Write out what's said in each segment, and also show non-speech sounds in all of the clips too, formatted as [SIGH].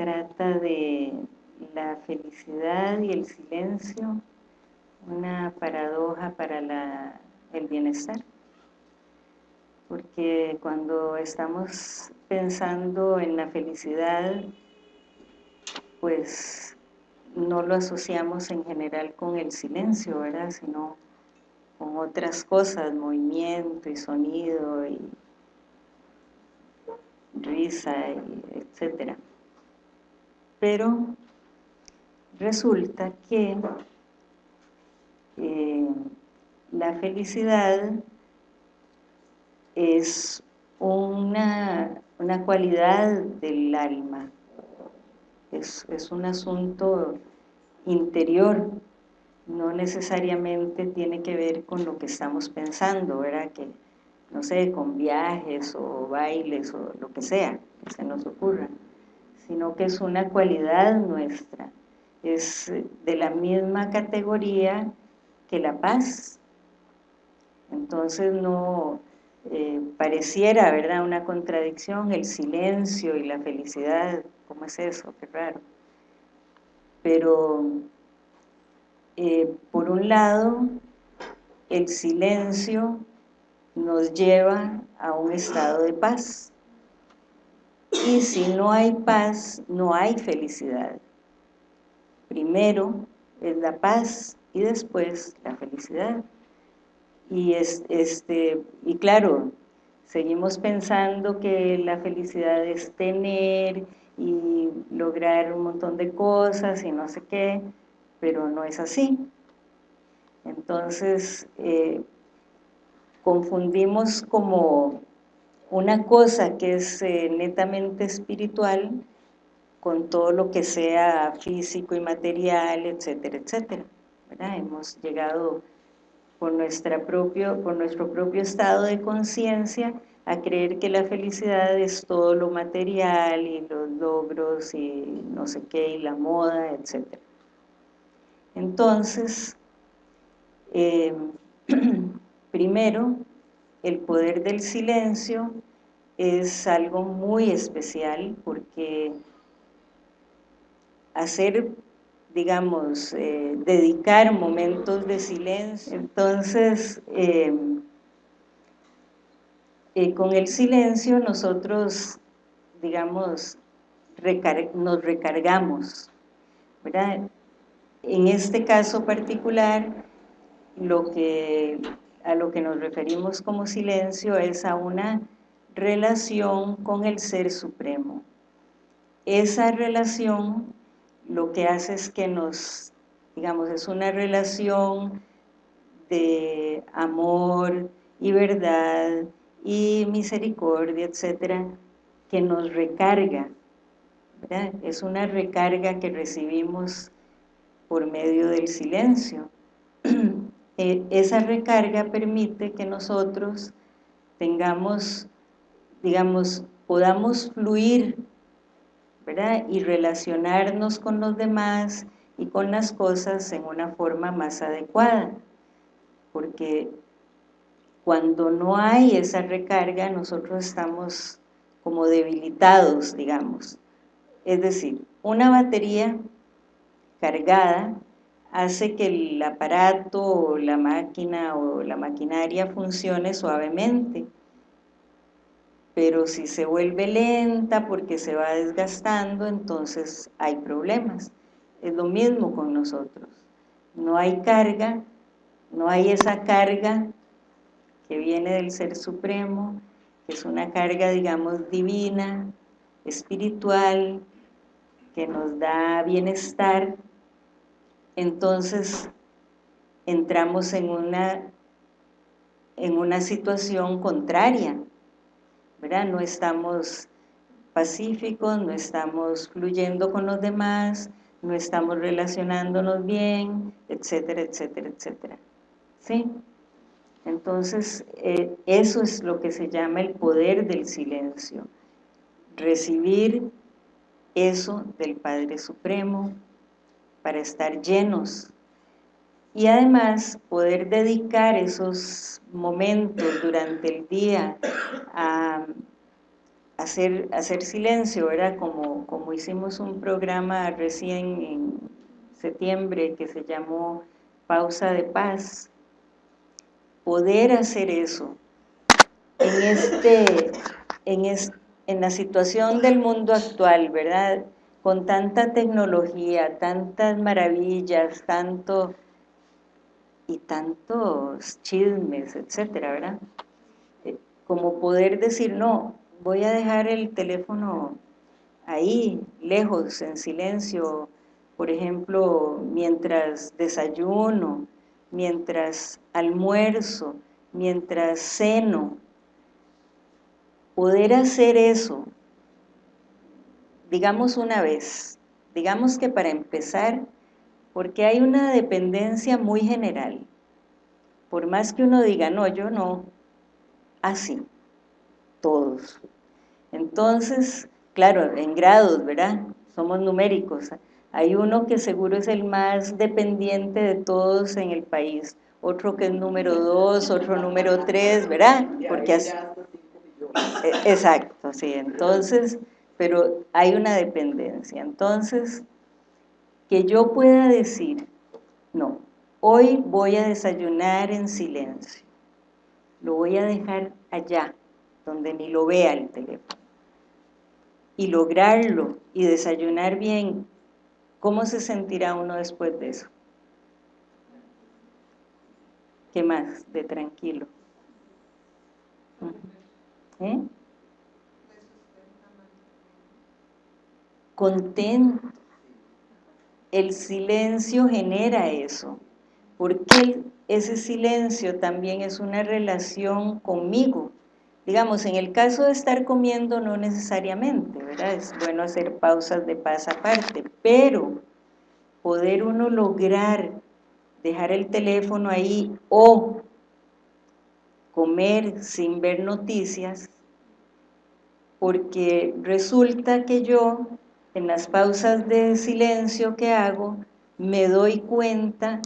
trata de la felicidad y el silencio, una paradoja para el bienestar. Porque cuando estamos pensando en la felicidad, pues no lo asociamos en general con el silencio, ¿verdad? Sino con otras cosas, movimiento y sonido y risa, etc. Pero resulta que eh, la felicidad es una, una cualidad del alma, es, es un asunto interior, no necesariamente tiene que ver con lo que estamos pensando, ¿verdad? Que, no sé, con viajes o bailes o lo que sea que se nos ocurra, sino que es una cualidad nuestra, es de la misma categoría que la paz. Entonces no eh, pareciera, ¿verdad?, una contradicción, el silencio y la felicidad, ¿cómo es eso? Qué raro. Pero eh, por un lado, el silencio nos lleva a un estado de paz. Y si no hay paz, no hay felicidad. Primero es la paz y después la felicidad. Y, este, y claro, seguimos pensando que la felicidad es tener y lograr un montón de cosas y no sé qué, pero no es así. Entonces, eh, confundimos como una cosa que es eh, netamente espiritual con todo lo que sea físico y material, etcétera, etcétera. Hemos llegado por, nuestra propio, por nuestro propio estado de conciencia a creer que la felicidad es todo lo material y los logros y no sé qué, y la moda, etcétera. Entonces, eh, [CLEARS THROAT] primero, el poder del silencio es algo muy especial porque hacer, digamos, eh, dedicar momentos de silencio, entonces eh, con el silencio nosotros, digamos, nos recargamos. En este caso particular, lo que, a lo que nos referimos como silencio es a una relación con el Ser Supremo. Esa relación lo que hace es que nos, digamos, es una relación de amor y verdad y misericordia, etcétera, que nos recarga, Es una recarga que recibimos por medio del silencio. [CLEARS THROAT] Eh, esa recarga permite que nosotros tengamos, digamos, podamos fluir, ¿verdad? Y relacionarnos con los demás y con las cosas en una forma más adecuada. Porque cuando no hay esa recarga, nosotros estamos como debilitados, digamos. Es decir, una batería cargada hace que el aparato o la máquina o la maquinaria funcione suavemente. Pero si se vuelve lenta porque se va desgastando, entonces hay problemas. Es lo mismo con nosotros. No hay carga, no hay esa carga que viene del Ser Supremo, que es una carga, digamos, divina, espiritual, que nos da bienestar, entonces entramos en una, en una situación contraria, ¿verdad? No estamos pacíficos, no estamos fluyendo con los demás, no estamos relacionándonos bien, etcétera, etcétera, etcétera. ¿Sí? Entonces, eh, eso es lo que se llama el poder del silencio. Recibir eso del Padre Supremo, para estar llenos y además poder dedicar esos momentos durante el día a, hacer, hacer silencio, ¿verdad? Como, como hicimos un programa recién en septiembre que se llamó Pausa de Paz, poder hacer eso en, este, en, en la situación del mundo actual, ¿verdad? Con tanta tecnología, tantas maravillas, tanto y tantos chismes, etcétera, ¿verdad? Eh, como poder decir, no, voy a dejar el teléfono ahí, lejos, en silencio, por ejemplo, mientras desayuno, mientras almuerzo, mientras ceno, poder hacer eso, digamos una vez, digamos que para empezar, porque hay una dependencia muy general, por más que uno diga, no, yo no, así, todos. Entonces, claro, en grados, ¿verdad? Somos numéricos. Hay uno que seguro es el más dependiente de todos en el país, otro que es número dos, otro número tres, ¿verdad? Porque así, e, exacto, sí, entonces, pero hay una dependencia. Entonces, que yo pueda decir, no, hoy voy a desayunar en silencio, lo voy a dejar allá, donde ni lo vea el teléfono. Y lograrlo y desayunar bien, ¿cómo se sentirá uno después de eso? ¿Qué más? De tranquilo. ¿Eh? Contento. El silencio genera eso. Porque ese silencio también es una relación conmigo. Digamos, en el caso de estar comiendo no necesariamente, ¿verdad? Es bueno hacer pausas de paz aparte, pero poder uno lograr dejar el teléfono ahí o comer sin ver noticias, porque resulta que yo, en las pausas de silencio que hago, me doy cuenta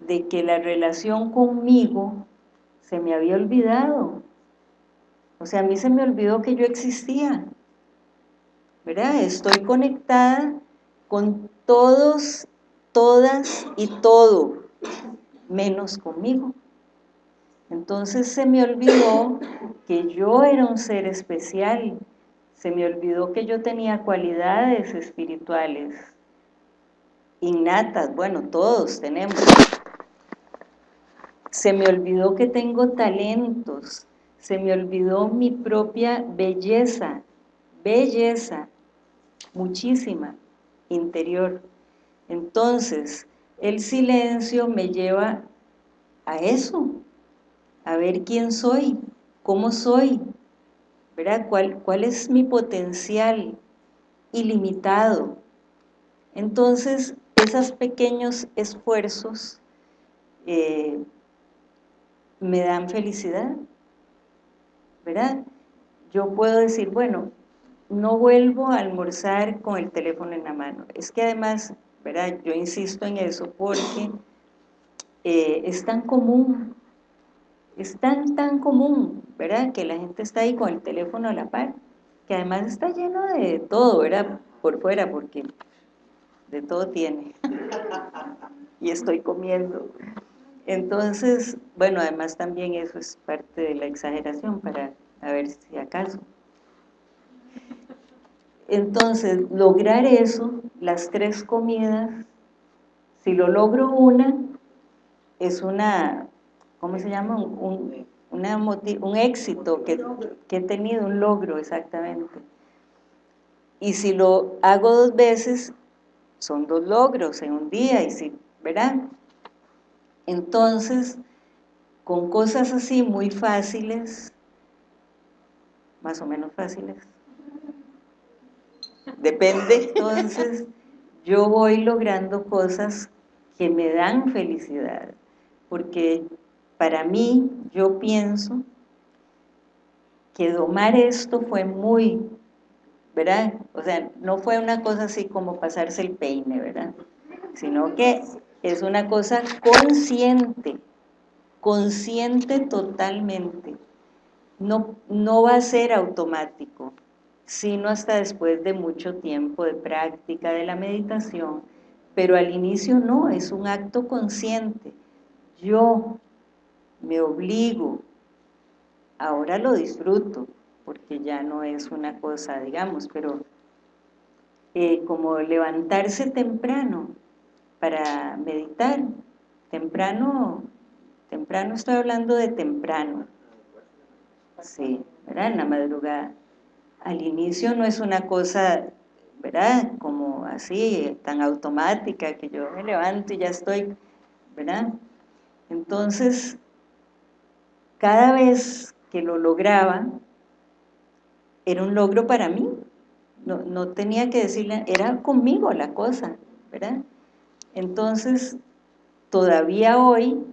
de que la relación conmigo se me había olvidado. O sea, a mí se me olvidó que yo existía. ¿Verdad? Estoy conectada con todos, todas y todo, menos conmigo. Entonces se me olvidó que yo era un ser especial, se me olvidó que yo tenía cualidades espirituales, innatas, bueno, todos tenemos. Se me olvidó que tengo talentos, se me olvidó mi propia belleza, belleza, muchísima, interior. Entonces, el silencio me lleva a eso, a ver quién soy, cómo soy, ¿verdad? ¿Cuál, cuál es mi potencial ilimitado? Entonces, esos pequeños esfuerzos eh, me dan felicidad, ¿verdad? Yo puedo decir, bueno, no vuelvo a almorzar con el teléfono en la mano. Es que además, ¿verdad? Yo insisto en eso porque eh, es tan común es tan, tan común, ¿verdad? Que la gente está ahí con el teléfono a la par, que además está lleno de todo, ¿verdad? Por fuera, porque de todo tiene. [LAUGHS] Y estoy comiendo. Entonces, bueno, además también eso es parte de la exageración, para a ver si acaso. Entonces, lograr eso, las tres comidas, si lo logro una, es una ¿cómo se llama? Un, un éxito que, que he tenido, un logro exactamente. Y si lo hago dos veces, son dos logros en un día, y si, ¿verdad? Entonces, con cosas así muy fáciles, más o menos fáciles, depende, entonces yo voy logrando cosas que me dan felicidad, porque para mí, yo pienso que domar esto fue muy, ¿verdad? O sea, no fue una cosa así como pasarse el peine, ¿verdad? Sino que es una cosa consciente, consciente totalmente. no, no va a ser automático, sino hasta después de mucho tiempo de práctica de la meditación, pero al inicio no, es un acto consciente. Yo me obligo, ahora lo disfruto, porque ya no es una cosa, digamos, pero eh, como levantarse temprano para meditar, temprano, temprano estoy hablando de temprano, sí, ¿verdad? En la madrugada. Al inicio no es una cosa, ¿verdad? Como así, tan automática, que yo me levanto y ya estoy, ¿verdad? Entonces, cada vez que lo lograba, era un logro para mí, no, no tenía que decirle, era conmigo la cosa, ¿verdad? Entonces, todavía hoy,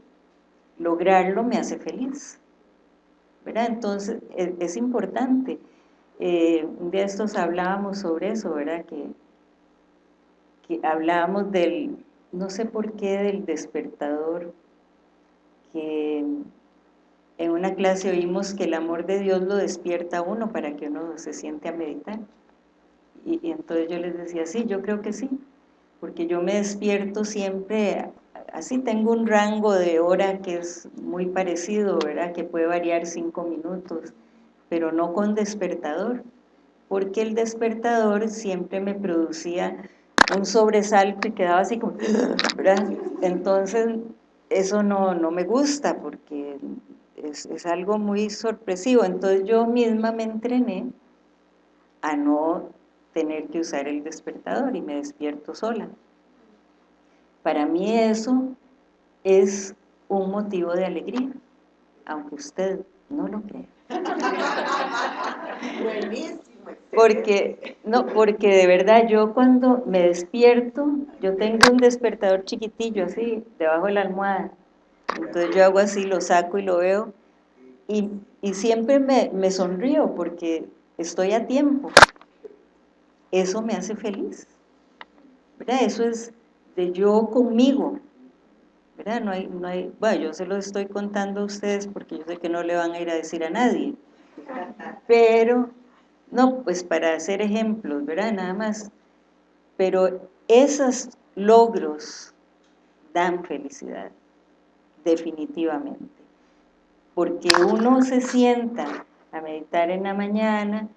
lograrlo me hace feliz, ¿verdad? Entonces, es, es importante. Eh, un día estos hablábamos sobre eso, ¿verdad? Que, que hablábamos del, no sé por qué, del despertador, que en una clase oímos que el amor de Dios lo despierta a uno para que uno se siente a meditar. Y, entonces yo les decía, sí, yo creo que sí, porque yo me despierto siempre, así tengo un rango de hora que es muy parecido, ¿verdad? Que puede variar cinco minutos, pero no con despertador, porque el despertador siempre me producía un sobresalto y quedaba así como, ¿verdad? Entonces, eso no, no me gusta, porque es, es, algo muy sorpresivo. Entonces yo misma me entrené a no tener que usar el despertador y me despierto sola. Para mí eso es un motivo de alegría, aunque usted no lo crea. [LAUGHS] Porque, no, porque de verdad yo cuando me despierto, yo tengo un despertador chiquitillo así, debajo de la almohada, entonces yo hago así, lo saco y lo veo, y, siempre me, me sonrío porque estoy a tiempo, eso me hace feliz, ¿verdad? Eso es de yo conmigo, ¿verdad? No hay, no hay, bueno, yo se lo estoy contando a ustedes porque yo sé que no le van a ir a decir a nadie, pero, no, pues para hacer ejemplos, ¿verdad? Nada más, pero esos logros dan felicidad, definitivamente, porque uno se sienta a meditar en la mañana,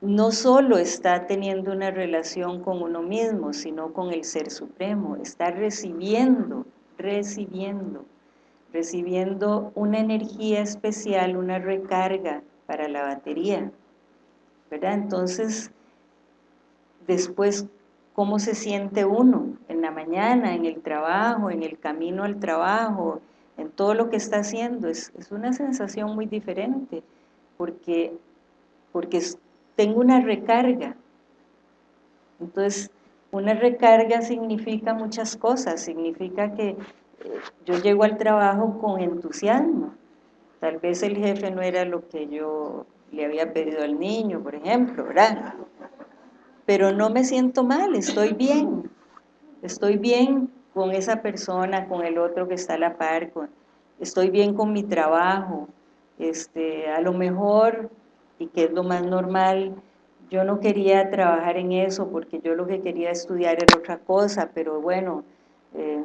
no solo está teniendo una relación con uno mismo, sino con el Ser Supremo, está recibiendo, recibiendo, recibiendo una energía especial, una recarga para la batería, ¿verdad? Entonces, después, ¿cómo se siente uno? En la mañana, en el trabajo, en el camino al trabajo, en todo lo que está haciendo, es, es una sensación muy diferente, porque, porque tengo una recarga. Entonces, una recarga significa muchas cosas, significa que eh, yo llego al trabajo con entusiasmo. Tal vez el jefe no era lo que yo le había pedido al niño, por ejemplo, ¿verdad? Pero no me siento mal, estoy bien. Estoy bien con esa persona, con el otro que está a la par, estoy bien con mi trabajo. Este, a lo mejor y que es lo más normal. Yo no quería trabajar en eso porque yo lo que quería estudiar era otra cosa, pero bueno, eh,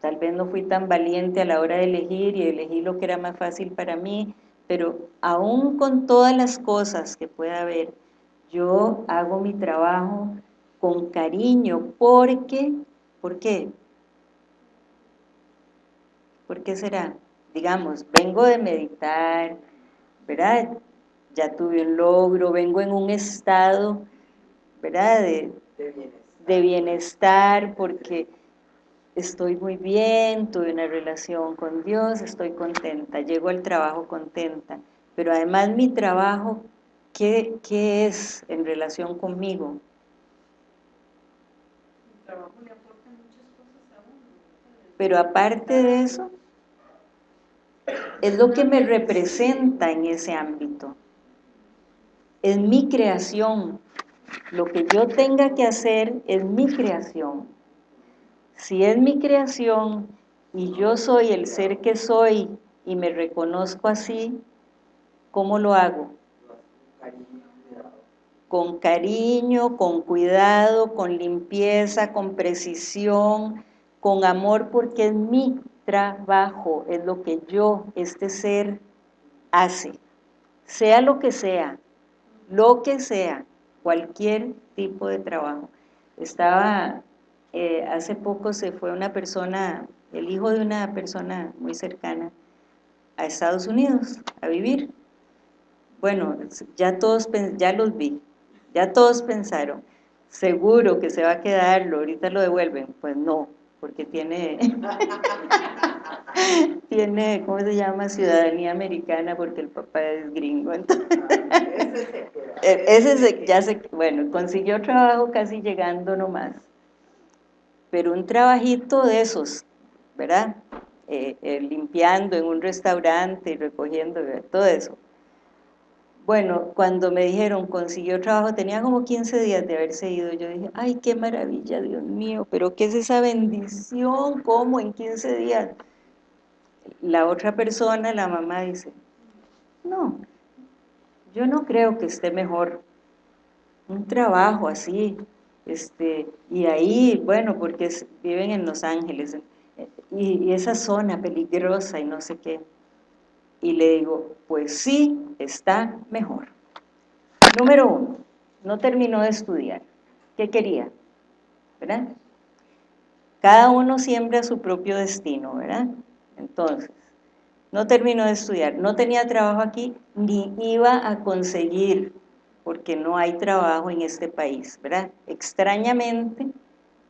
tal vez no fui tan valiente a la hora de elegir y elegí lo que era más fácil para mí, pero aún con todas las cosas que pueda haber, yo hago mi trabajo con cariño, porque, ¿por qué? ¿Por qué será? Digamos, vengo de meditar, ¿verdad? ya tuve un logro, vengo en un estado, ¿verdad?, de, de, bienestar. de bienestar, porque estoy muy bien, tuve una relación con Dios, estoy contenta, llego al trabajo contenta, pero además mi trabajo, ¿qué, es en relación conmigo? Pero aparte de eso, es lo que me representa en ese ámbito es mi creación. Lo que yo tenga que hacer es mi creación. Si es mi creación y yo soy el ser que soy y me reconozco así, ¿Cómo lo hago? Con cariño, con cuidado, con limpieza, con precisión, con amor, porque es mi trabajo, es lo que yo, este ser, hace. Sea lo que sea, lo que sea, cualquier tipo de trabajo. Estaba, eh, hace poco se fue una persona, el hijo de una persona muy cercana, a Estados Unidos a vivir. Bueno, ya todos, ya los vi, ya todos pensaron, seguro que se va a quedar, ahorita lo devuelven. Pues no, porque tiene, [LAUGHS] tiene, ¿cómo se llama? Ciudadanía americana porque el papá es gringo. ese, se, ya se, bueno, consiguió trabajo casi llegando nomás. Pero un trabajito de esos, ¿verdad? Eh, eh, limpiando en un restaurante y recogiendo, todo eso. Bueno, cuando me dijeron consiguió trabajo, tenía como 15 días de haberse ido, yo dije, ay, qué maravilla, Dios mío, pero ¿qué es esa bendición? ¿Cómo en 15 días? La otra persona, la mamá, dice, no, yo no creo que esté mejor un trabajo así, este, y ahí, bueno, porque viven en Los Ángeles, y, y esa zona peligrosa y no sé qué, y le digo, pues sí, está mejor. Número uno, no terminó de estudiar. ¿Qué quería? ¿Verdad? Cada uno siembra su propio destino, ¿verdad? Entonces, no terminó de estudiar, no tenía trabajo aquí, ni iba a conseguir, porque no hay trabajo en este país, ¿verdad? Extrañamente,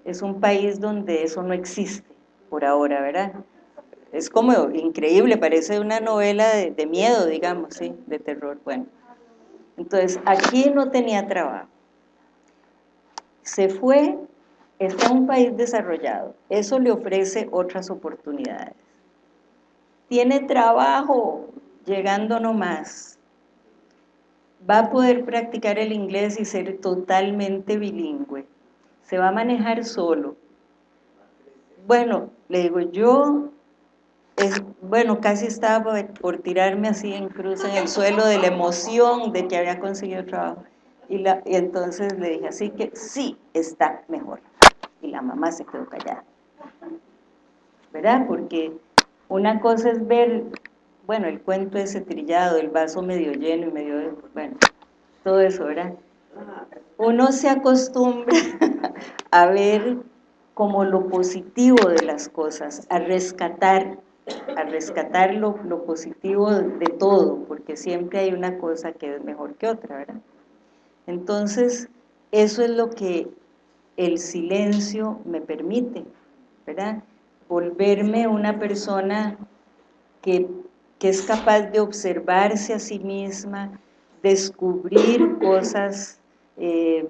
es un país donde eso no existe por ahora, ¿verdad? Es como increíble, parece una novela de, miedo, digamos, ¿sí? de terror, bueno. Entonces, aquí no tenía trabajo. Se fue, está en un país desarrollado, eso le ofrece otras oportunidades. Tiene trabajo, llegando nomás. Va a poder practicar el inglés y ser totalmente bilingüe. Se va a manejar solo. Bueno, le digo, yo bueno, casi estaba por, tirarme así en cruz en el suelo de la emoción de que había conseguido trabajo. Y, la, y entonces le dije, así que sí, está mejor. Y la mamá se quedó callada. ¿Verdad? Porque una cosa es ver, bueno, el cuento ese trillado, el vaso medio lleno y medio, bueno, todo eso, ¿verdad? Uno se acostumbra [LAUGHS] a ver como lo positivo de las cosas, a rescatar a rescatar lo, positivo de todo, porque siempre hay una cosa que es mejor que otra, ¿verdad? Entonces, eso es lo que el silencio me permite, ¿verdad? Volverme una persona que, que es capaz de observarse a sí misma, descubrir cosas, eh,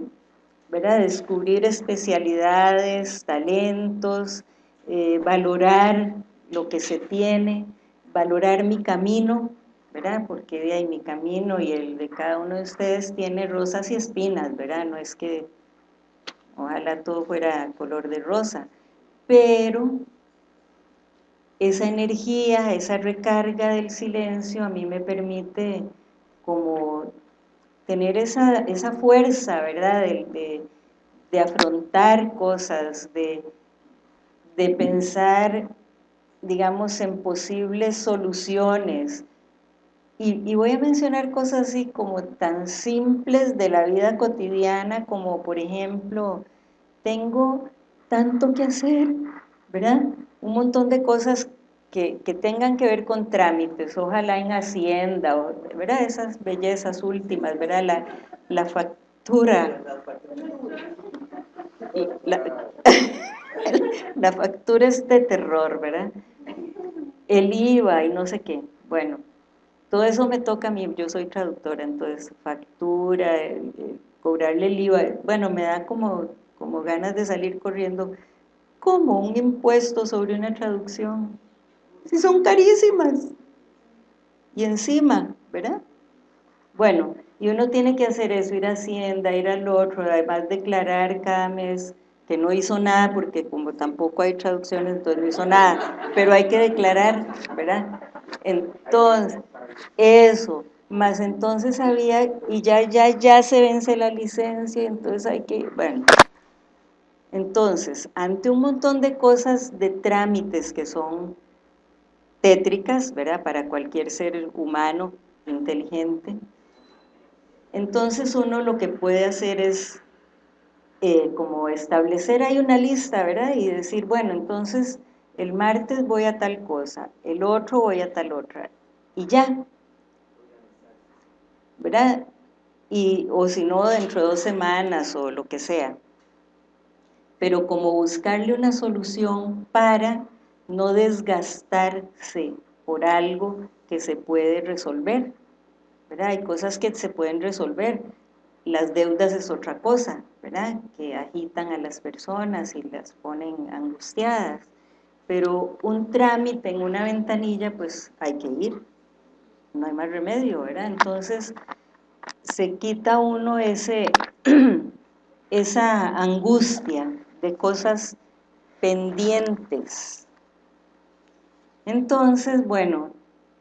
¿verdad? Descubrir especialidades, talentos, eh, valorar lo que se tiene, valorar mi camino, ¿verdad? Porque de ahí mi camino y el de cada uno de ustedes tiene rosas y espinas, ¿verdad? No es que ojalá todo fuera color de rosa, pero esa energía, esa recarga del silencio a mí me permite como tener esa, esa fuerza, ¿verdad? De, de, afrontar cosas, de, de pensar digamos, en posibles soluciones. Y, voy a mencionar cosas así como tan simples de la vida cotidiana como, por ejemplo, tengo tanto que hacer, ¿verdad? Un montón de cosas que, tengan que ver con trámites, ojalá en Hacienda, ¿verdad? Esas bellezas últimas, ¿verdad? La, la factura. La, [LAUGHS] la factura es de terror, ¿verdad? El IVA y no sé qué. Bueno, todo eso me toca a mí, yo soy traductora, entonces factura, cobrarle el IVA, bueno, me da como, como ganas de salir corriendo. como un impuesto sobre una traducción? Si son carísimas. Y encima, ¿verdad? Bueno, y uno tiene que hacer eso, ir a Hacienda, ir al otro, además declarar cada mes que no hizo nada porque como tampoco hay traducciones, entonces no hizo nada, pero hay que declarar, ¿verdad? Entonces, eso, más entonces había, y ya, ya, ya se vence la licencia, entonces hay que, bueno, entonces, ante un montón de cosas, de trámites que son tétricas, ¿verdad?, para cualquier ser humano inteligente, entonces uno lo que puede hacer es eh, como establecer ahí una lista, ¿verdad?, y decir, bueno, entonces el martes voy a tal cosa, el otro voy a tal otra, y ya, ¿verdad? Y, o si no, dentro de dos semanas o lo que sea. Pero como buscarle una solución para no desgastarse por algo que se puede resolver. ¿verdad? Hay cosas que se pueden resolver. Las deudas es otra cosa, ¿verdad? Que agitan a las personas y las ponen angustiadas. Pero un trámite en una ventanilla, pues hay que ir. No hay más remedio, ¿verdad? Entonces, se quita uno ese, [CLEARS THROAT] esa angustia de cosas pendientes. Entonces, bueno,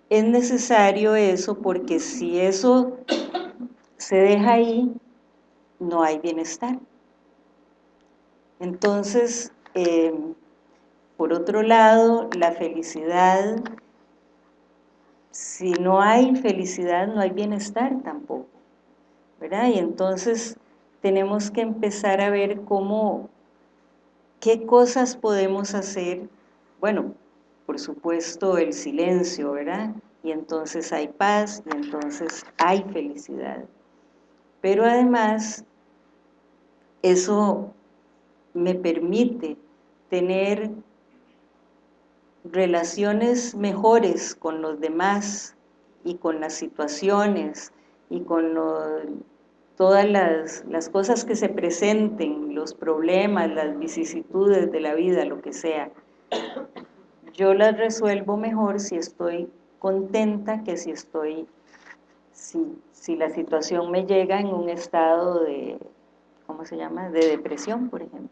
es necesario eso porque si eso se deja ahí, no hay bienestar. Entonces, eh, por otro lado, la felicidad, si no hay felicidad, no hay bienestar tampoco. ¿verdad? Y entonces tenemos que empezar a ver cómo, qué cosas podemos hacer, bueno, por supuesto el silencio, ¿verdad? Y entonces hay paz y entonces hay felicidad. Pero además, eso me permite tener relaciones mejores con los demás y con las situaciones y con todas las, las cosas que se presenten, los problemas, las vicisitudes de la vida, lo que sea, yo las resuelvo mejor si estoy contenta que si estoy, si, si la situación me llega en un estado de, ¿cómo se llama?, de depresión, por ejemplo.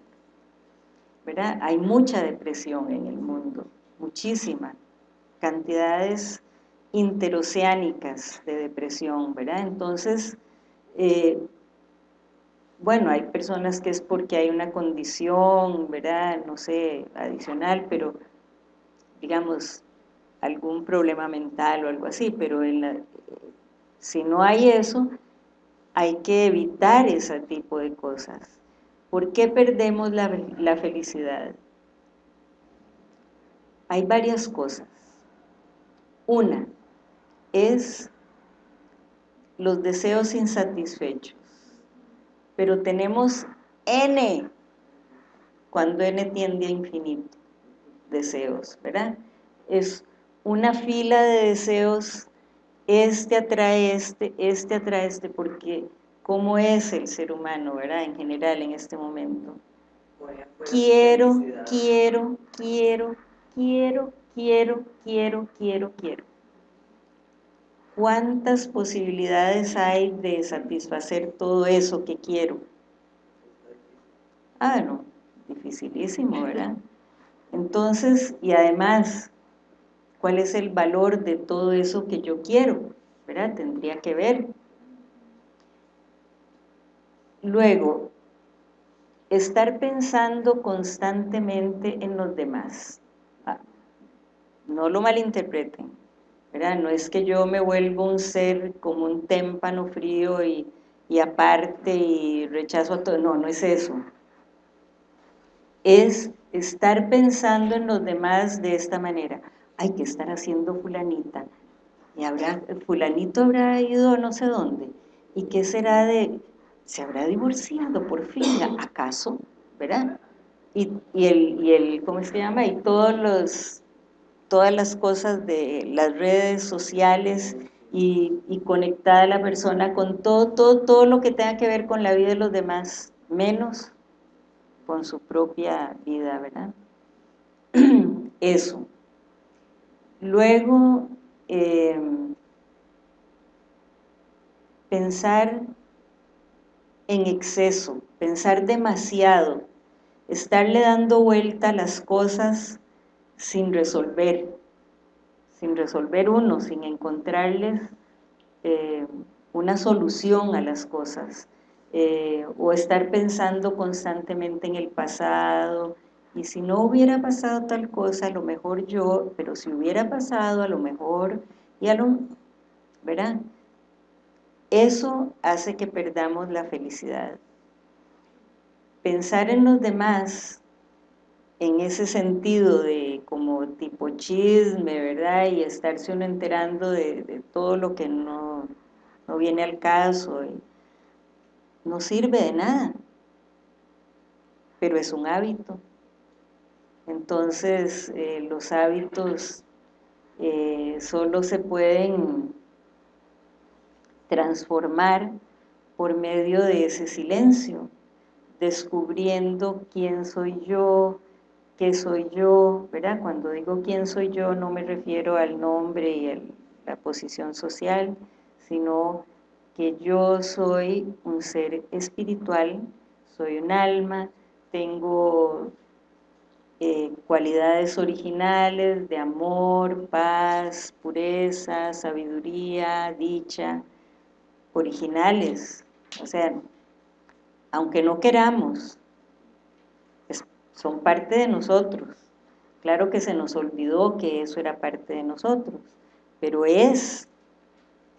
¿verdad? Hay mucha depresión en el mundo, muchísima, cantidades interoceánicas de depresión, ¿verdad? Entonces, eh, bueno, hay personas que es porque hay una condición, ¿verdad? No sé, adicional, pero digamos, algún problema mental o algo así, pero si no hay eso, hay que evitar ese tipo de cosas. ¿Por qué perdemos la, la felicidad? Hay varias cosas. Una, es los deseos insatisfechos. Pero tenemos N, cuando N tiende a infinito, deseos, ¿verdad? Es una fila de deseos, este atrae este, este atrae este, porque cómo es el ser humano, ¿verdad? En general, en este momento. Quiero, quiero, quiero, quiero, quiero, quiero, quiero, quiero. ¿Cuántas posibilidades hay de satisfacer todo eso que quiero? Ah, no, dificilísimo, ¿verdad? [LAUGHS] Entonces, y además, ¿cuál es el valor de todo eso que yo quiero? ¿Verdad? Tendría que ver. Luego, estar pensando constantemente en los demás. Ah, no lo malinterpreten no es que yo me vuelva un ser como un témpano frío y, y aparte y rechazo a todo, no, no es eso. Es estar pensando en los demás de esta manera. Hay que estar haciendo fulanita. Y habrá, fulanito habrá ido a no sé dónde. ¿Y qué será de...? ¿Se habrá divorciado por fin? ¿Acaso? ¿Verdad? Y, y, el, y el, ¿cómo se llama? Y todos los todas las cosas de las redes sociales y, y conectada a la persona con todo, todo, todo lo que tenga que ver con la vida de los demás, menos con su propia vida, ¿verdad? [CLEARS THROAT] Eso. Luego, eh, pensar en exceso, pensar demasiado, estarle dando vuelta a las cosas sin resolver, sin resolver uno, sin encontrarles eh, una solución a las cosas, eh, o estar pensando constantemente en el pasado, y si no hubiera pasado tal cosa, a lo mejor yo, pero si hubiera pasado, a lo mejor, y a lo, ¿verdad? Eso hace que perdamos la felicidad. Pensar en los demás en ese sentido de como tipo chisme, ¿verdad? Y estarse uno enterando de, todo lo que no, viene al caso, no sirve de nada, pero es un hábito. Entonces, eh, los hábitos eh, solo se pueden transformar por medio de ese silencio, descubriendo quién soy yo, qué soy yo, ¿verdad? Cuando digo quién soy yo no me refiero al nombre y a la posición social, sino que yo soy un ser espiritual, soy un alma, tengo eh, cualidades originales de amor, paz, pureza, sabiduría, dicha, originales, o sea, aunque no queramos, son parte de nosotros. Claro que se nos olvidó que eso era parte de nosotros, pero es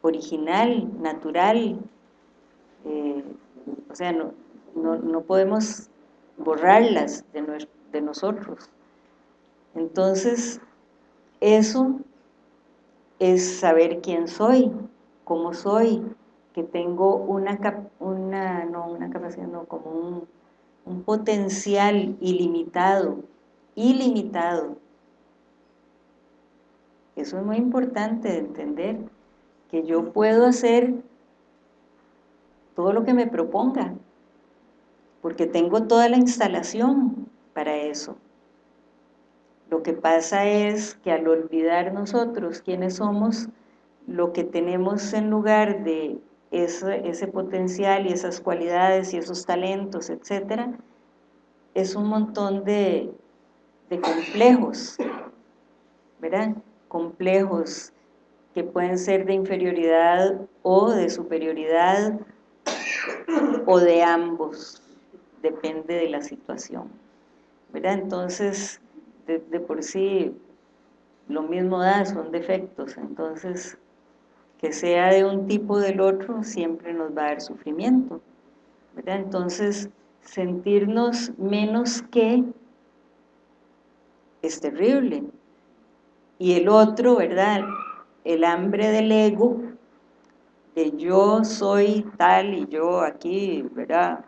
original, natural, eh, o sea, no, no, podemos borrarlas de, de nosotros. Entonces, eso es saber quién soy, cómo soy, que tengo una, una no una capacidad, no, como un, un potencial ilimitado, ilimitado. Eso es muy importante de entender, que yo puedo hacer todo lo que me proponga, porque tengo toda la instalación para eso. Lo que pasa es que al olvidar nosotros quiénes somos, lo que tenemos en lugar de ese, potencial y esas cualidades y esos talentos, etcétera, es un montón de, de complejos, ¿verdad? Complejos que pueden ser de inferioridad o de superioridad o de ambos, depende de la situación, ¿verdad? Entonces, de, por sí, lo mismo da, son defectos, entonces que sea de un tipo o del otro siempre nos va a dar sufrimiento. ¿verdad? Entonces, sentirnos menos que es terrible. Y el otro, ¿verdad? El hambre del ego, de yo soy tal y yo aquí, ¿verdad?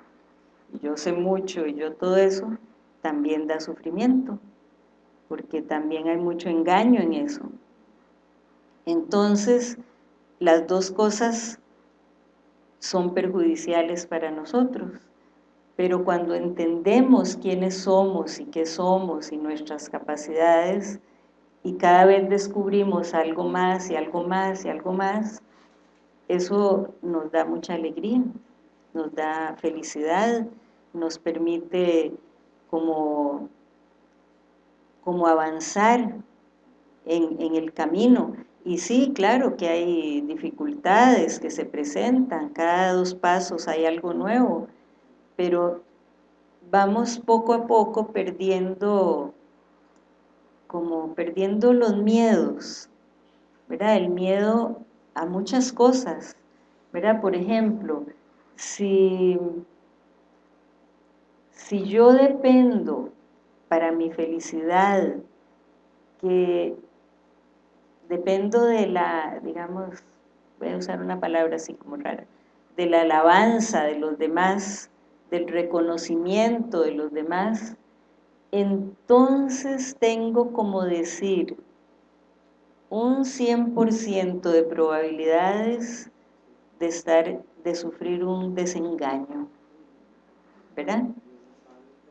Yo sé mucho y yo todo eso, también da sufrimiento, porque también hay mucho engaño en eso. Entonces, las dos cosas son perjudiciales para nosotros, pero cuando entendemos quiénes somos y qué somos y nuestras capacidades, y cada vez descubrimos algo más y algo más y algo más, eso nos da mucha alegría, nos da felicidad, nos permite como, como avanzar en, en el camino y sí, claro que hay dificultades que se presentan, cada dos pasos hay algo nuevo, pero vamos poco a poco perdiendo, como perdiendo los miedos, ¿verdad? El miedo a muchas cosas, ¿verdad? Por ejemplo, si, si yo dependo para mi felicidad que dependo de la, digamos, voy a usar una palabra así como rara, de la alabanza de los demás, del reconocimiento de los demás, entonces tengo como decir un 100% de probabilidades de estar, de sufrir un desengaño, ¿verdad?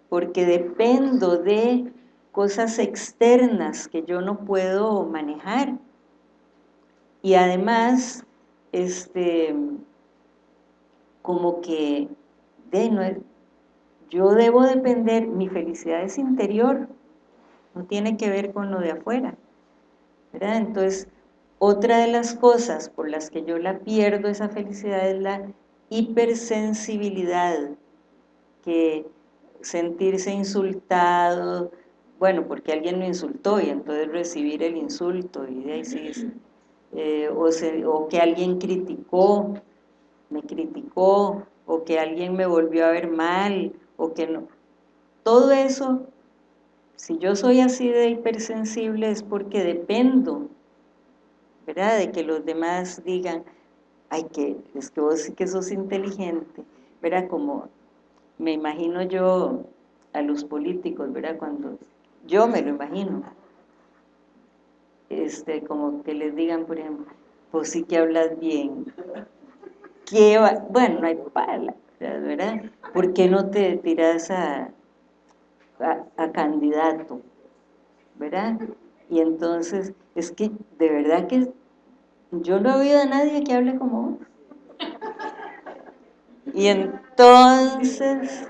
Porque dependo de cosas externas que yo no puedo manejar. Y además, este, como que de, yo debo depender, mi felicidad es interior, no tiene que ver con lo de afuera. Entonces, otra de las cosas por las que yo la pierdo esa felicidad es la hipersensibilidad, que sentirse insultado, bueno, porque alguien lo insultó y entonces recibir el insulto y de ahí sí, eh, o, o que alguien criticó, me criticó, o que alguien me volvió a ver mal, o que no. Todo eso, si yo soy así de hipersensible es porque dependo, ¿verdad? De que los demás digan, ay, que es que vos sí que sos inteligente, ¿verdad? Como me imagino yo a los políticos, ¿verdad? Cuando yo me lo imagino, este, como que les digan, por ejemplo, pues sí que hablas bien, ¿Qué bueno, no hay palabras, ¿verdad? ¿Por qué no te tiras a, a, candidato? ¿Verdad? Y entonces, es que de verdad que yo no he oído a nadie que hable como vos. Y entonces,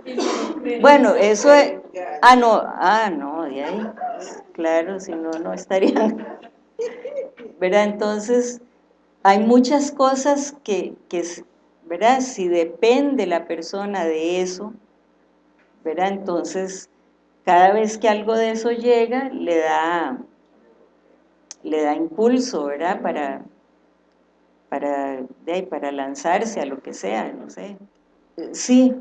bueno, eso es, ah, no, ah, no, de ahí, claro, si no, no estarían, ¿verdad? Entonces, hay muchas cosas que, que, ¿verdad? Si depende la persona de eso, ¿verdad? Entonces, cada vez que algo de eso llega, le da, le da impulso, ¿verdad? Para, para, para lanzarse a lo que sea, no sé. Sí,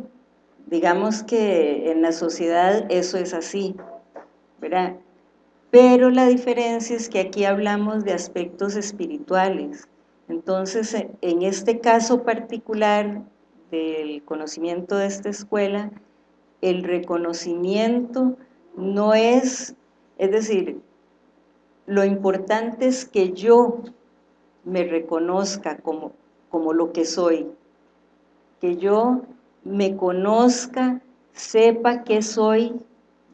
digamos que en la sociedad eso es así, ¿verdad? Pero la diferencia es que aquí hablamos de aspectos espirituales. Entonces, en este caso particular del conocimiento de esta escuela, el reconocimiento no es, es decir, lo importante es que yo me reconozca como, como lo que soy, que yo me conozca, sepa que soy,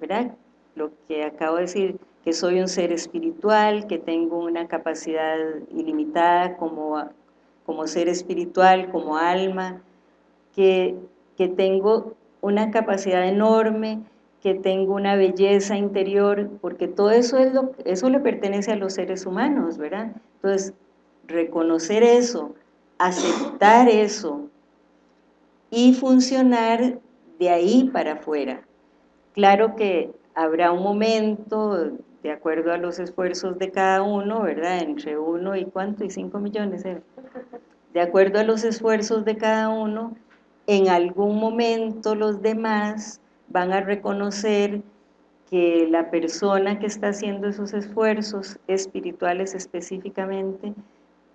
¿verdad? Lo que acabo de decir, que soy un ser espiritual, que tengo una capacidad ilimitada como, como ser espiritual, como alma, que, que tengo una capacidad enorme, que tengo una belleza interior, porque todo eso, es lo, eso le pertenece a los seres humanos, ¿verdad? Entonces, reconocer eso, aceptar eso y funcionar de ahí para afuera. Claro que habrá un momento, de acuerdo a los esfuerzos de cada uno, ¿verdad? Entre uno y cuánto, y cinco millones, ¿eh? de acuerdo a los esfuerzos de cada uno, en algún momento los demás van a reconocer que la persona que está haciendo esos esfuerzos espirituales específicamente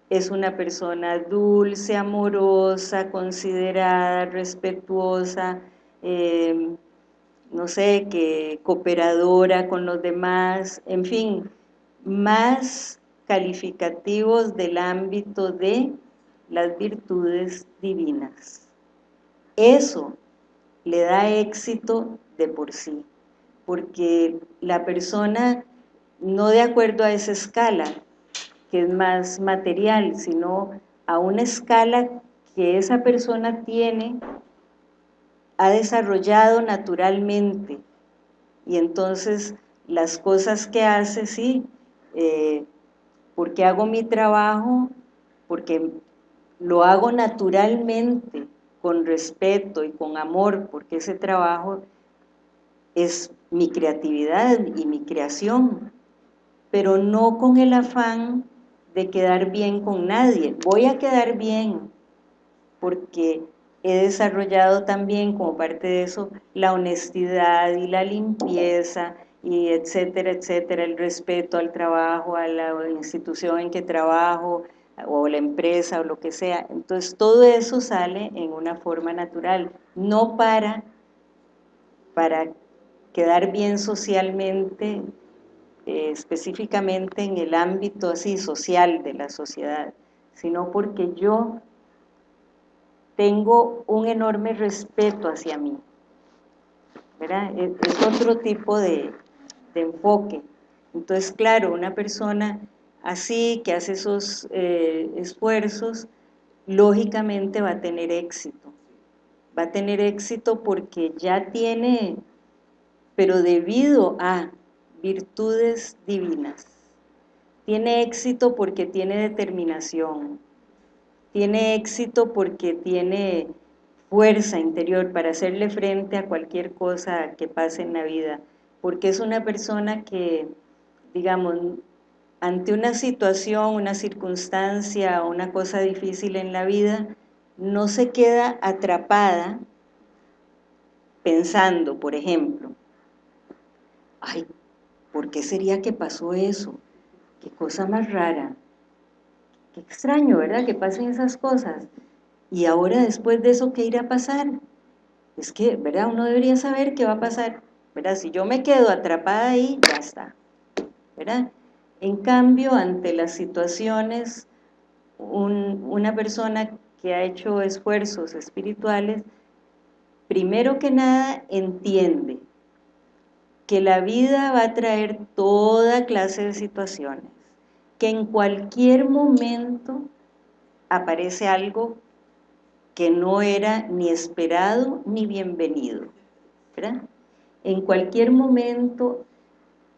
es una persona dulce, amorosa, considerada, respetuosa, eh, no sé, que cooperadora con los demás, en fin, más calificativos del ámbito de las virtudes divinas. Eso le da éxito de por sí, porque la persona, no de acuerdo a esa escala, que es más material, sino a una escala que esa persona tiene, ha desarrollado naturalmente, y entonces las cosas que hace, sí, eh, porque hago mi trabajo, porque lo hago naturalmente, con respeto y con amor, porque ese trabajo es mi creatividad y mi creación, pero no con el afán de quedar bien con nadie. Voy a quedar bien porque he desarrollado también como parte de eso la honestidad y la limpieza y etcétera, etcétera, el respeto al trabajo, a la institución en que trabajo o la empresa o lo que sea. Entonces todo eso sale en una forma natural, no para, para quedar bien socialmente eh, específicamente en el ámbito así social de la sociedad, sino porque yo tengo un enorme respeto hacia mí. Es, otro tipo de, enfoque. Entonces, claro, una persona así, que hace esos eh, esfuerzos, lógicamente va a tener éxito. Va a tener éxito porque ya tiene, pero debido a virtudes divinas. tiene éxito porque tiene determinación, tiene éxito porque tiene fuerza interior para hacerle frente a cualquier cosa que pase en la vida, porque es una persona que, digamos, ante una situación, una circunstancia una cosa difícil en la vida, no se queda atrapada pensando, por ejemplo, ay, ¿por qué sería que pasó eso? Qué cosa más rara, qué extraño, ¿verdad? Que pasen esas cosas. Y ahora después de eso, ¿qué irá a pasar? Es que, ¿verdad? Uno debería saber qué va a pasar, ¿verdad? Si yo me quedo atrapada ahí, ya está, ¿verdad? En cambio, ante las situaciones, una persona que ha hecho esfuerzos espirituales, primero que nada entiende que la vida va a traer toda clase de situaciones, que en cualquier momento aparece algo que no era ni esperado ni bienvenido, ¿verdad? En cualquier momento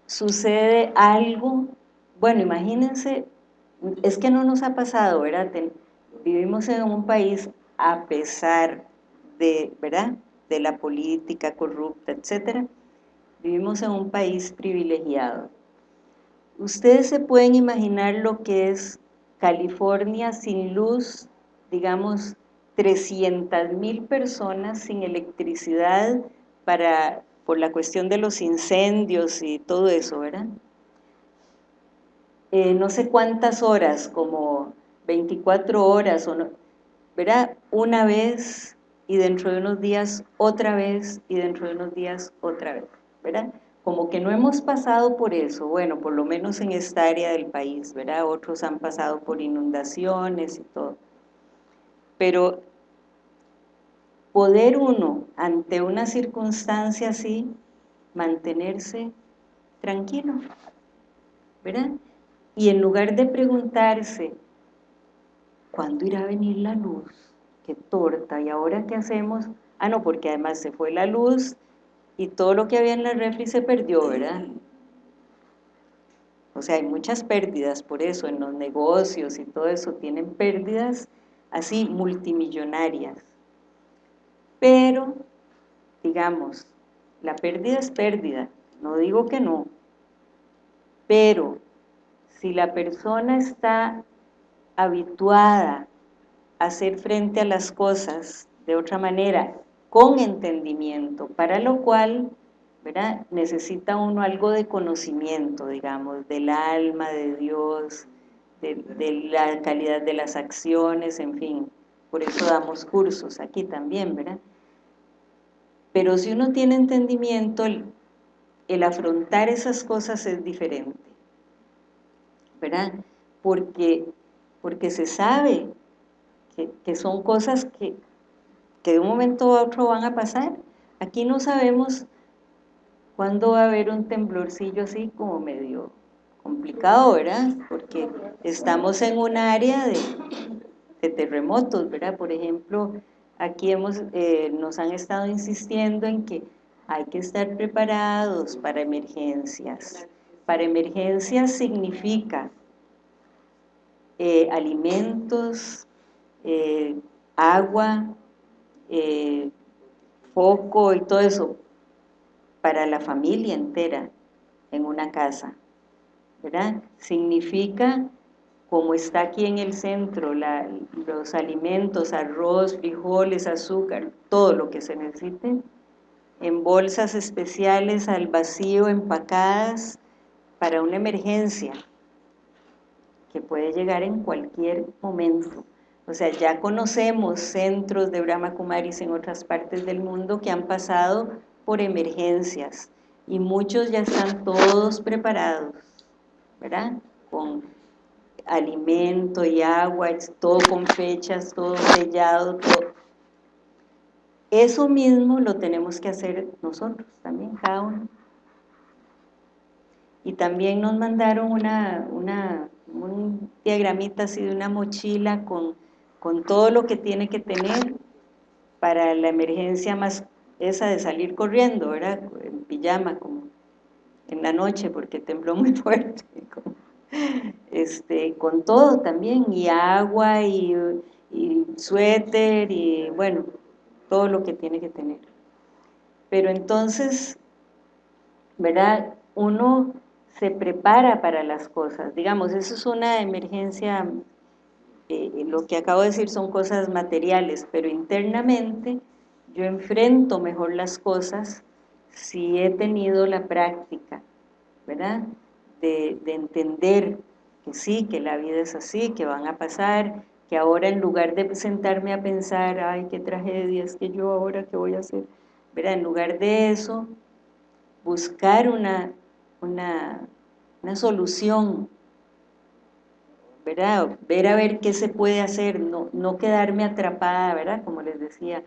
sucede algo bueno, imagínense, es que no nos ha pasado, ¿verdad? Vivimos en un país a pesar de, ¿verdad? De la política corrupta, etcétera, vivimos en un país privilegiado. Ustedes se pueden imaginar lo que es California sin luz, digamos, 300 mil personas sin electricidad para, por la cuestión de los incendios y todo eso, ¿verdad? Eh, no sé cuántas horas, como 24 horas, o no, ¿verdad? Una vez y dentro de unos días otra vez y dentro de unos días otra vez, ¿verdad? Como que no hemos pasado por eso, bueno, por lo menos en esta área del país, ¿verdad? Otros han pasado por inundaciones y todo. Pero poder uno, ante una circunstancia así, mantenerse tranquilo, ¿verdad? Y en lugar de preguntarse, ¿cuándo irá a venir la luz? ¿Qué torta? ¿Y ahora qué hacemos? Ah, no, porque además se fue la luz y todo lo que había en la refri se perdió, ¿verdad? O sea, hay muchas pérdidas por eso, en los negocios y todo eso tienen pérdidas así multimillonarias. Pero, digamos, la pérdida es pérdida, no digo que no, pero si la persona está habituada a hacer frente a las cosas de otra manera, con entendimiento, para lo cual ¿verdad? necesita uno algo de conocimiento, digamos, del alma, de Dios, de, la calidad de las acciones, en fin, por eso damos cursos aquí también, ¿verdad? Pero si uno tiene entendimiento, el, afrontar esas cosas es diferente. ¿verdad? Porque, porque se sabe que, son cosas que, que de un momento a otro van a pasar. Aquí no sabemos cuándo va a haber un temblorcillo así como medio complicado, ¿verdad? Porque estamos en un área de, terremotos, ¿verdad? Por ejemplo, aquí hemos, eh, nos han estado insistiendo en que hay que estar preparados para emergencias, para emergencias significa eh, alimentos, eh, agua, eh, foco y todo eso para la familia entera en una casa, ¿verdad? Significa, como está aquí en el centro, los alimentos, arroz, frijoles, azúcar, todo lo que se necesite, en bolsas especiales al vacío, empacadas, para una emergencia que puede llegar en cualquier momento. O sea, ya conocemos centros de Brahma Kumaris en otras partes del mundo que han pasado por emergencias y muchos ya están todos preparados, ¿verdad? Con alimento y agua, todo con fechas, todo sellado, todo. Eso mismo lo tenemos que hacer nosotros también, cada uno y también nos mandaron una, una, un diagramita así de una mochila con, con todo lo que tiene que tener para la emergencia más esa de salir corriendo, ¿verdad? En pijama, como en la noche, porque tembló muy [LAUGHS] fuerte. este, con todo también, y agua, y, y suéter, y bueno, todo lo que tiene que tener. Pero entonces, ¿verdad? Uno se prepara para las cosas. Digamos, eso es una emergencia, eh, lo que acabo de decir son cosas materiales, pero internamente yo enfrento mejor las cosas si he tenido la práctica, ¿verdad? De, de entender que sí, que la vida es así, que van a pasar, que ahora en lugar de sentarme a pensar, ay, qué tragedia, es que yo ahora qué voy a hacer, ¿verdad? En lugar de eso, buscar una, una solución, Ver a ver qué se puede hacer, no, no quedarme atrapada, ¿verdad? Como les decía,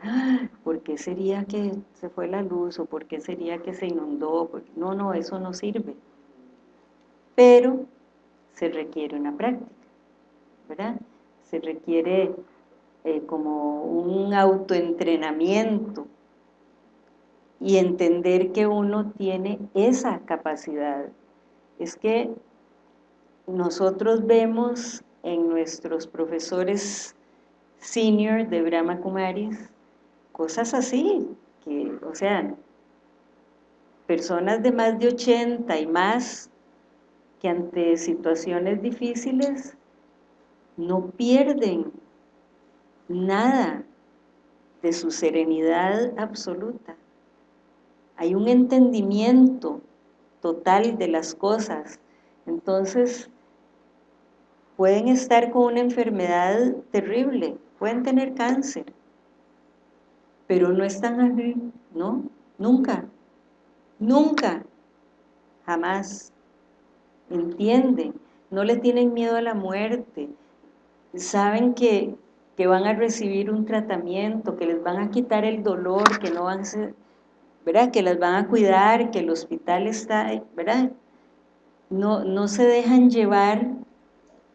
¿por qué sería que se fue la luz? ¿O por qué sería que se inundó? No, no, eso no sirve. Pero se requiere una práctica, ¿verdad? Se requiere eh, como un autoentrenamiento y entender que uno tiene esa capacidad. Es que nosotros vemos en nuestros profesores senior de Brahma Kumaris cosas así, que, o sea, personas de más de 80 y más que ante situaciones difíciles no pierden nada de su serenidad absoluta. Hay un entendimiento total de las cosas. Entonces, pueden estar con una enfermedad terrible, pueden tener cáncer, pero no están así, ¿no? Nunca, nunca, jamás entienden, no le tienen miedo a la muerte, saben que, que van a recibir un tratamiento, que les van a quitar el dolor, que no van a ser, ¿verdad? Que las van a cuidar, que el hospital está, ¿verdad? No, no se dejan llevar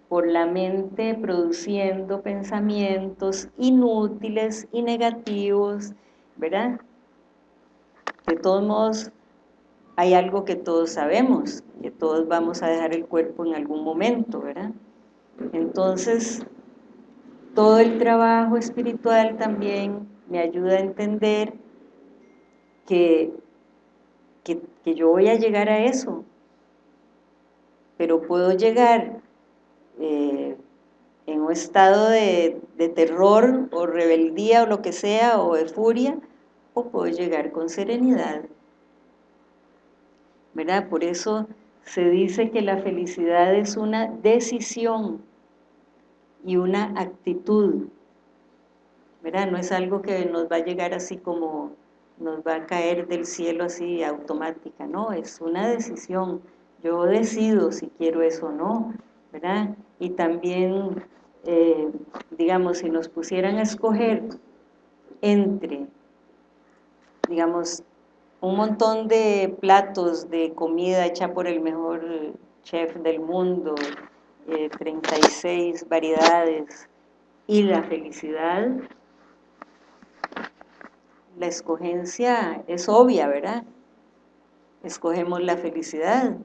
por la mente produciendo pensamientos inútiles y negativos, ¿verdad? De todos modos, hay algo que todos sabemos, que todos vamos a dejar el cuerpo en algún momento, ¿verdad? Entonces, todo el trabajo espiritual también me ayuda a entender que, que, yo voy a llegar a eso, pero puedo llegar eh, en un estado de, terror o rebeldía o lo que sea, o de furia, o puedo llegar con serenidad, ¿verdad? Por eso se dice que la felicidad es una decisión y una actitud, ¿verdad? No es algo que nos va a llegar así como nos va a caer del cielo así automática, no, es una decisión, yo decido si quiero eso o no, Y también, eh, digamos, si nos pusieran a escoger entre, digamos, un montón de platos de comida hecha por el mejor chef del mundo, 36 eh, variedades, y la felicidad, la escogencia es obvia, ¿verdad? Escogemos la felicidad,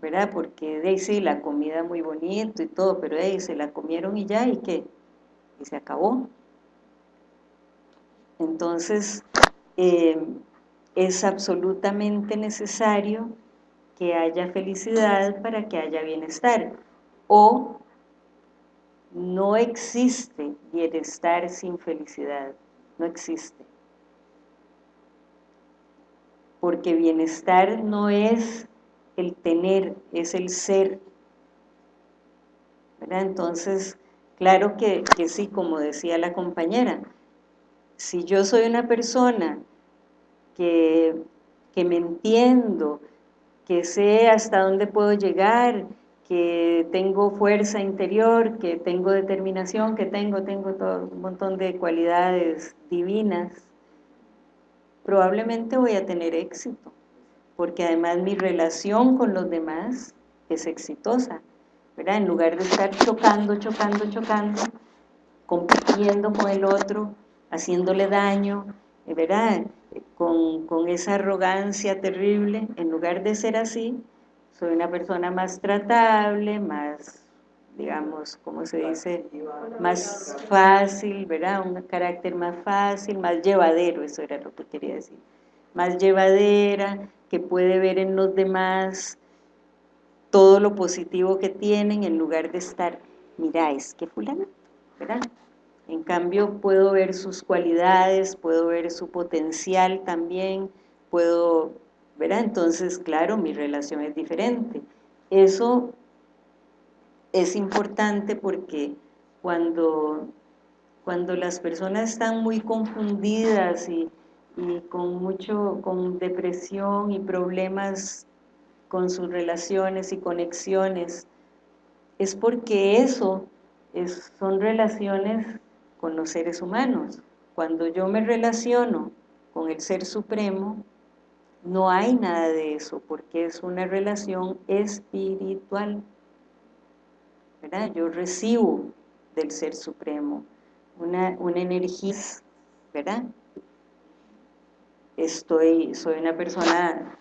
¿verdad? Porque de sí, la comida muy bonito y todo, pero ahí se la comieron y ya, ¿y qué? Y se acabó. Entonces, eh, es absolutamente necesario que haya felicidad para que haya bienestar. O no existe bienestar sin felicidad, no existe. Porque bienestar no es el tener, es el ser. Entonces, claro que, que sí, como decía la compañera, si yo soy una persona que, me entiendo, que sé hasta dónde puedo llegar, que tengo fuerza interior, que tengo determinación, que tengo, tengo todo un montón de cualidades divinas, probablemente voy a tener éxito, porque además mi relación con los demás es exitosa, ¿verdad? En lugar de estar chocando, chocando, chocando, compitiendo con el otro, haciéndole daño, ¿verdad? Con, esa arrogancia terrible, en lugar de ser así, soy una persona más tratable, más, digamos, ¿cómo se dice? Más fácil, ¿verdad? Un carácter más fácil, más llevadero, eso era lo que quería decir. Más llevadera, que puede ver en los demás todo lo positivo que tienen en lugar de estar, mira, es que fulano, ¿verdad? En cambio puedo ver sus cualidades, puedo ver su potencial también, puedo, ¿verdad? Entonces, claro, mi relación es diferente. Eso es importante porque cuando, cuando las personas están muy confundidas y, y con mucho, con depresión y problemas con sus relaciones y conexiones, es porque eso es, son relaciones con los seres humanos. Cuando yo me relaciono con el Ser Supremo, no hay nada de eso, porque es una relación espiritual. ¿verdad? Yo recibo del Ser Supremo una, una energía, ¿verdad? Estoy, soy una persona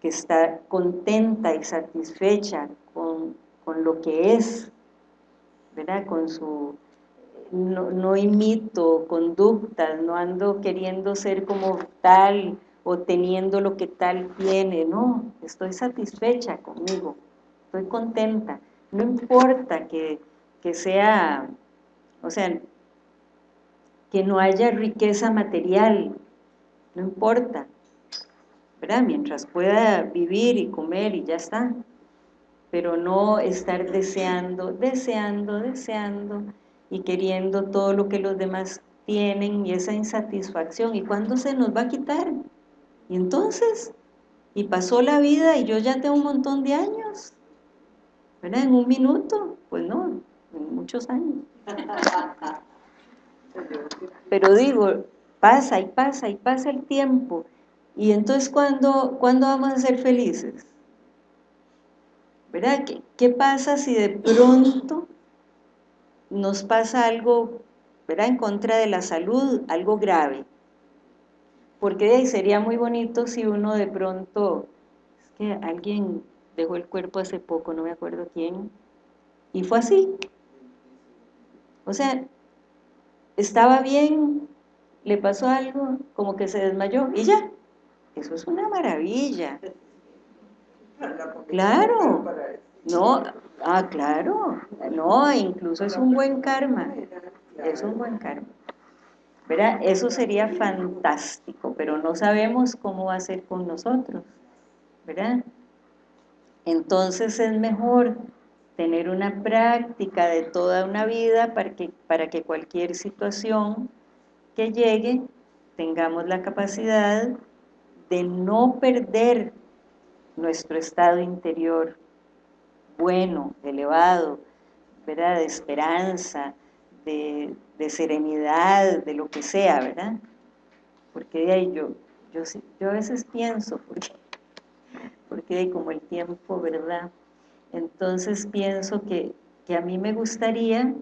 que está contenta y satisfecha con, con lo que es, ¿verdad? Con su no, imito conductas, no ando queriendo ser como tal o teniendo lo que tal tiene, no, estoy satisfecha conmigo, estoy contenta, no importa que, que sea, o sea, que no haya riqueza material, no importa, ¿verdad? Mientras pueda vivir y comer y ya está, pero no estar deseando, deseando, deseando, y queriendo todo lo que los demás tienen y esa insatisfacción. ¿Y cuándo se nos va a quitar? Y entonces, y pasó la vida y yo ya tengo un montón de años, ¿verdad? En un minuto, pues no, en muchos años. [LAUGHS] Pero digo, pasa y pasa y pasa el tiempo. Y entonces, ¿cuándo, ¿cuándo vamos a ser felices? ¿Verdad? ¿Qué, ¿Qué pasa si de pronto nos pasa algo, ¿verdad?, en contra de la salud, algo grave. Porque sería muy bonito si uno de pronto, es que alguien dejó el cuerpo hace poco, no me acuerdo quién, y fue así. O sea, estaba bien, le pasó algo, como que se desmayó, y ya. Eso es una maravilla. Claro. No, ah, claro, no, incluso es un buen karma, es un buen karma. ¿Verdad? Eso sería fantástico, pero no sabemos cómo va a ser con nosotros, ¿verdad? Entonces es mejor tener una práctica de toda una vida para que, para que cualquier situación que llegue tengamos la capacidad de no perder nuestro estado interior, bueno, elevado, ¿verdad? De esperanza, de, serenidad, de lo que sea, ¿verdad? Porque de ahí yo, yo, yo a veces pienso, porque, porque hay como el tiempo, ¿verdad? Entonces pienso que, que a mí me gustaría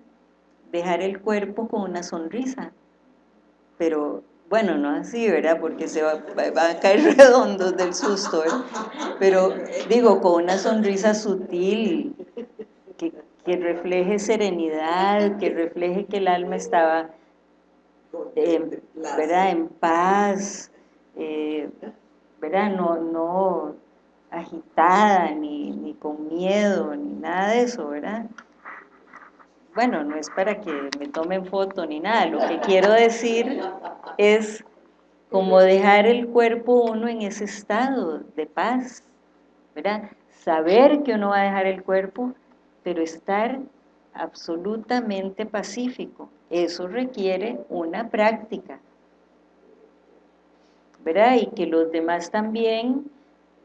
dejar el cuerpo con una sonrisa, pero bueno, no así, ¿verdad? Porque se va, a caer [LAUGHS] redondos del susto, ¿eh? Pero digo, con una sonrisa sutil, que, refleje serenidad, que refleje que el alma estaba, ¿verdad? En paz, eh, ¿verdad? No, no agitada, ni, ni con miedo, ni nada de eso, ¿verdad? Bueno, no es para que me tomen foto ni nada, lo que quiero decir es como dejar el cuerpo uno en ese estado de paz, ¿verdad? Saber que uno va a dejar el cuerpo, pero estar absolutamente pacífico. Eso requiere una práctica, ¿verdad? Y que los demás también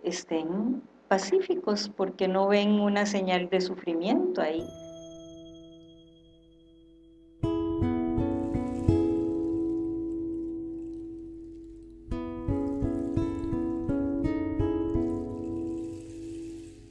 estén pacíficos, porque no ven una señal de sufrimiento ahí.